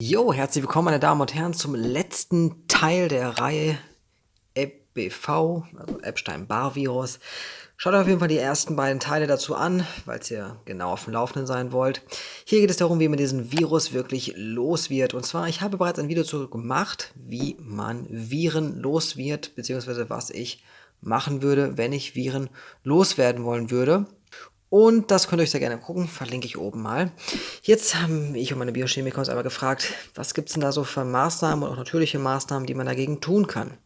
Jo, herzlich willkommen meine Damen und Herren zum letzten Teil der Reihe EBV, also Epstein-Barr-Virus. Schaut euch auf jeden Fall die ersten beiden Teile dazu an, weil ihr genau auf dem Laufenden sein wollt. Hier geht es darum, wie man diesen Virus wirklich los wird. Und zwar, ich habe bereits ein Video dazu gemacht, wie man Viren los wird, beziehungsweise was ich machen würde, wenn ich Viren loswerden wollen würde. Und das könnt ihr euch sehr gerne gucken, verlinke ich oben mal. Jetzt haben ich und meine Biochemiker uns aber gefragt, was gibt es denn da so für Maßnahmen und auch natürliche Maßnahmen, die man dagegen tun kann.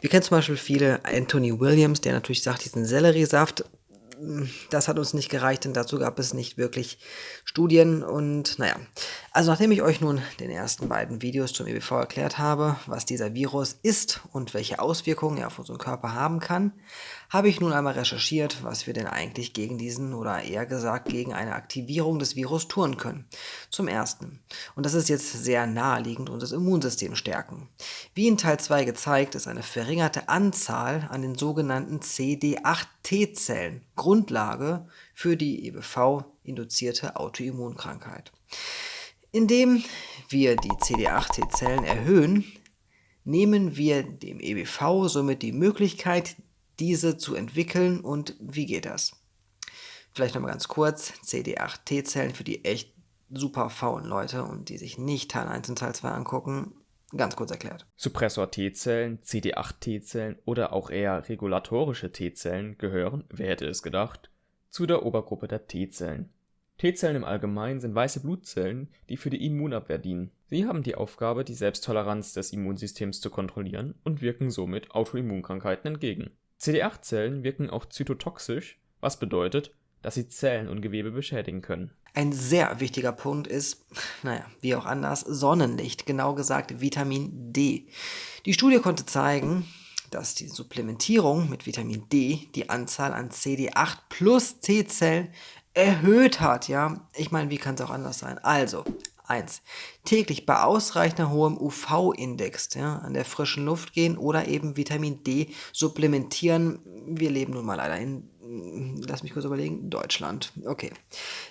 Wir kennen zum Beispiel viele Anthony Williams, der natürlich sagt, diesen Selleriesaft das hat uns nicht gereicht, denn dazu gab es nicht wirklich Studien und naja. Also nachdem ich euch nun den ersten beiden Videos zum EBV erklärt habe, was dieser Virus ist und welche Auswirkungen er auf unseren Körper haben kann, habe ich nun einmal recherchiert, was wir denn eigentlich gegen diesen oder eher gesagt gegen eine Aktivierung des Virus tun können. Zum ersten, und das ist jetzt sehr naheliegend, unser Immunsystem stärken. Wie in Teil 2 gezeigt, ist eine verringerte Anzahl an den sogenannten CD8-T-Zellen Grundlage für die EBV-induzierte Autoimmunkrankheit. Indem wir die CD8-T-Zellen erhöhen, nehmen wir dem EBV somit die Möglichkeit, diese zu entwickeln. Und wie geht das? Vielleicht nochmal ganz kurz, CD8-T-Zellen für die echt super faulen Leute und die sich nicht Teil 1 und Teil 2 angucken, ganz kurz erklärt. Suppressor-T-Zellen, CD8-T-Zellen oder auch eher regulatorische T-Zellen gehören, wer hätte es gedacht, zu der Obergruppe der T-Zellen. T-Zellen im Allgemeinen sind weiße Blutzellen, die für die Immunabwehr dienen. Sie haben die Aufgabe, die Selbsttoleranz des Immunsystems zu kontrollieren und wirken somit Autoimmunkrankheiten entgegen. CD8-Zellen wirken auch zytotoxisch, was bedeutet, dass sie Zellen und Gewebe beschädigen können. Ein sehr wichtiger Punkt ist, naja, wie auch anders, Sonnenlicht, genau gesagt Vitamin D. Die Studie konnte zeigen, dass die Supplementierung mit Vitamin D die Anzahl an CD8 plus T-Zellen erhöht hat, ja. Ich meine, wie kann es auch anders sein? Also, 1. Täglich bei ausreichend hohem UV-Index ja, an der frischen Luft gehen oder eben Vitamin D supplementieren. Wir leben nun mal leider in, lass mich kurz überlegen, Deutschland. Okay.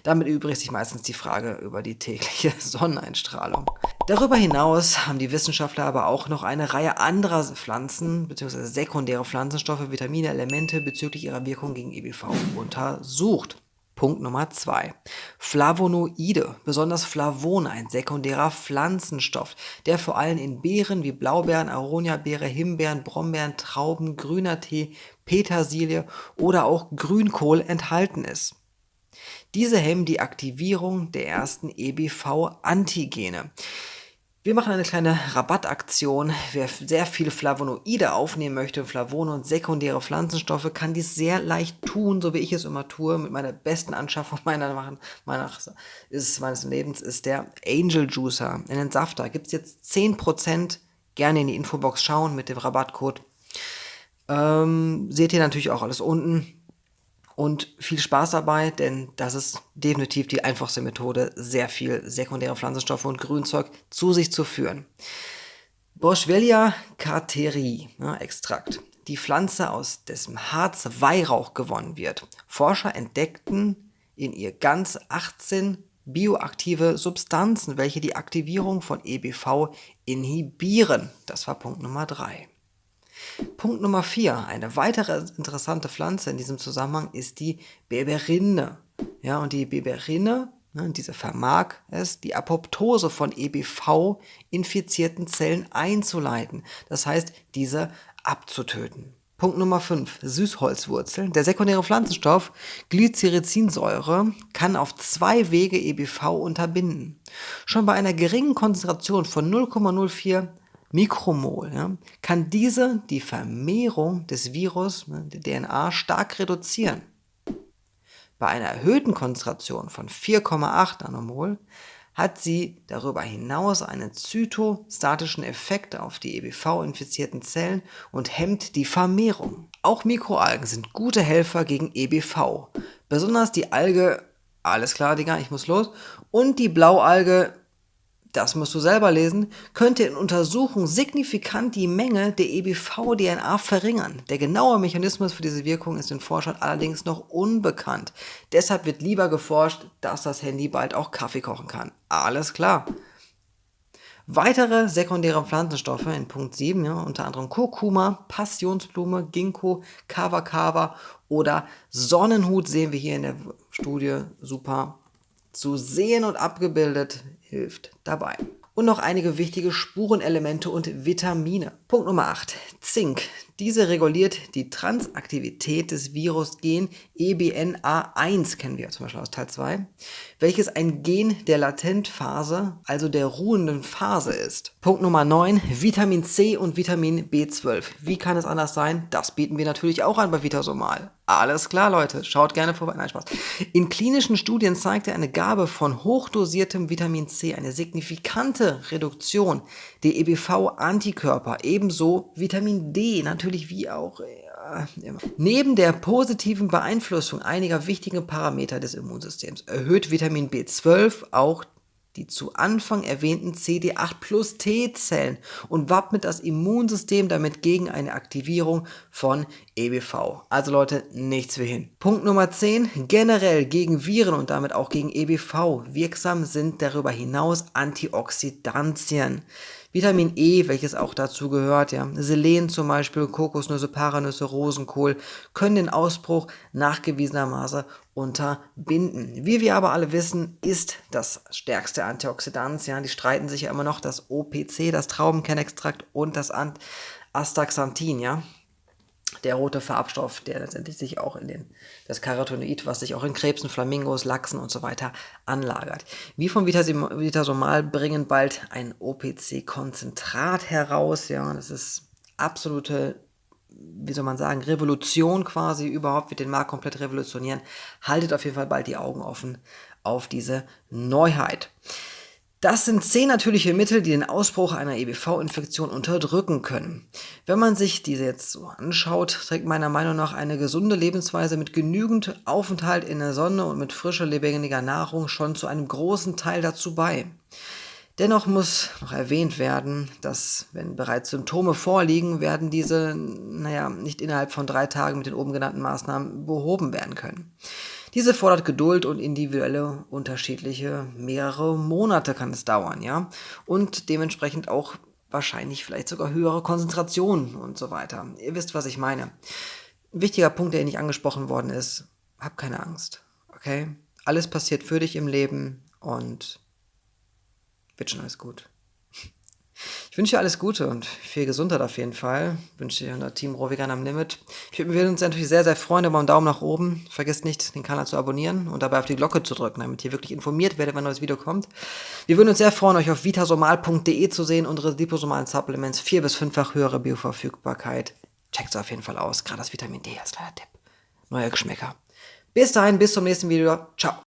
Damit übrigt sich meistens die Frage über die tägliche Sonneneinstrahlung. Darüber hinaus haben die Wissenschaftler aber auch noch eine Reihe anderer Pflanzen bzw. sekundäre Pflanzenstoffe, Vitamine, Elemente bezüglich ihrer Wirkung gegen EBV untersucht. Punkt Nummer 2. Flavonoide, besonders Flavon, ein sekundärer Pflanzenstoff, der vor allem in Beeren wie Blaubeeren, Aronia-Beere, Himbeeren, Brombeeren, Trauben, grüner Tee, Petersilie oder auch Grünkohl enthalten ist. Diese hemmen die Aktivierung der ersten EBV-Antigene. Wir machen eine kleine Rabattaktion. Wer sehr viele Flavonoide aufnehmen möchte, Flavone und sekundäre Pflanzenstoffe, kann dies sehr leicht tun, so wie ich es immer tue, mit meiner besten Anschaffung meiner, meiner ist, meines Lebens, ist der Angel Juicer. In den Safter gibt es jetzt 10%. Gerne in die Infobox schauen mit dem Rabattcode. Ähm, seht ihr natürlich auch alles unten und viel Spaß dabei, denn das ist definitiv die einfachste Methode, sehr viel sekundäre Pflanzenstoffe und Grünzeug zu sich zu führen. Boswellia carteri, ja, Extrakt, die Pflanze, aus dessen Harz Weihrauch gewonnen wird. Forscher entdeckten in ihr ganz 18 bioaktive Substanzen, welche die Aktivierung von EBV inhibieren. Das war Punkt Nummer 3. Punkt Nummer 4. Eine weitere interessante Pflanze in diesem Zusammenhang ist die Beberine. Ja, und die Beberine, ne, diese vermag es, die Apoptose von EBV-infizierten Zellen einzuleiten. Das heißt, diese abzutöten. Punkt Nummer 5. Süßholzwurzeln. Der sekundäre Pflanzenstoff Glycericinsäure kann auf zwei Wege EBV unterbinden. Schon bei einer geringen Konzentration von 0,04 Mikromol, ja, kann diese die Vermehrung des Virus, ne, der DNA, stark reduzieren. Bei einer erhöhten Konzentration von 4,8 Nanomol hat sie darüber hinaus einen zytostatischen Effekt auf die EBV-infizierten Zellen und hemmt die Vermehrung. Auch Mikroalgen sind gute Helfer gegen EBV. Besonders die Alge, alles klar, Digga, ich muss los, und die Blaualge das musst du selber lesen, könnte in Untersuchungen signifikant die Menge der EBV-DNA verringern. Der genaue Mechanismus für diese Wirkung ist den Forschern allerdings noch unbekannt. Deshalb wird lieber geforscht, dass das Handy bald auch Kaffee kochen kann. Alles klar. Weitere sekundäre Pflanzenstoffe in Punkt 7, ja, unter anderem Kurkuma, Passionsblume, Ginkgo, Kava Kava oder Sonnenhut sehen wir hier in der Studie super zu sehen und abgebildet, hilft dabei und noch einige wichtige Spurenelemente und Vitamine. Punkt Nummer 8. Zink. Diese reguliert die Transaktivität des Virusgen EBNA1, kennen wir zum Beispiel aus Teil 2, welches ein Gen der Latentphase, also der ruhenden Phase ist. Punkt Nummer 9. Vitamin C und Vitamin B12. Wie kann es anders sein? Das bieten wir natürlich auch an bei Vitasomal. Alles klar, Leute. Schaut gerne vorbei. Nein, Spaß. In klinischen Studien zeigte eine Gabe von hochdosiertem Vitamin C eine signifikante Reduktion der EBV-Antikörper, ebenso Vitamin D, natürlich wie auch ja, Neben der positiven Beeinflussung einiger wichtigen Parameter des Immunsystems erhöht Vitamin B12 auch die zu Anfang erwähnten CD8 plus T-Zellen und wappnet das Immunsystem damit gegen eine Aktivierung von EBV. Also Leute, nichts wie hin. Punkt Nummer 10. Generell gegen Viren und damit auch gegen EBV wirksam sind darüber hinaus Antioxidantien. Vitamin E, welches auch dazu gehört, ja, Selen zum Beispiel, Kokosnüsse, Paranüsse, Rosenkohl, können den Ausbruch nachgewiesenermaßen unterbinden. Wie wir aber alle wissen, ist das stärkste Antioxidant, ja, die streiten sich ja immer noch, das OPC, das Traubenkernextrakt und das Astaxanthin, ja der rote Farbstoff, der letztendlich sich auch in den, das Carotenoid, was sich auch in Krebsen, Flamingos, Lachsen und so weiter anlagert. Wie von Vitasomal bringen bald ein OPC-Konzentrat heraus, ja, das ist absolute, wie soll man sagen, Revolution quasi, überhaupt wird den Markt komplett revolutionieren. Haltet auf jeden Fall bald die Augen offen auf diese Neuheit. Das sind zehn natürliche Mittel, die den Ausbruch einer EBV-Infektion unterdrücken können. Wenn man sich diese jetzt so anschaut, trägt meiner Meinung nach eine gesunde Lebensweise mit genügend Aufenthalt in der Sonne und mit frischer, lebendiger Nahrung schon zu einem großen Teil dazu bei. Dennoch muss noch erwähnt werden, dass wenn bereits Symptome vorliegen, werden diese, naja, nicht innerhalb von drei Tagen mit den oben genannten Maßnahmen behoben werden können. Diese fordert Geduld und individuelle, unterschiedliche, mehrere Monate kann es dauern, ja. Und dementsprechend auch wahrscheinlich vielleicht sogar höhere Konzentrationen und so weiter. Ihr wisst, was ich meine. Ein wichtiger Punkt, der nicht angesprochen worden ist, hab keine Angst, okay? Alles passiert für dich im Leben und wird schon alles gut. Ich wünsche dir alles Gute und viel Gesundheit auf jeden Fall. Ich wünsche dir unser Team Rohvegan am Limit. Ich würde uns natürlich sehr, sehr freuen über einen Daumen nach oben. Vergesst nicht, den Kanal zu abonnieren und dabei auf die Glocke zu drücken, damit ihr wirklich informiert werdet, wenn ein neues Video kommt. Wir würden uns sehr freuen, euch auf vitasomal.de zu sehen. Unsere liposomalen Supplements, vier- bis fünffach höhere Bioverfügbarkeit. Checkt es auf jeden Fall aus. Gerade das Vitamin D als kleiner Tipp. Neue Geschmäcker. Bis dahin, bis zum nächsten Video. Ciao.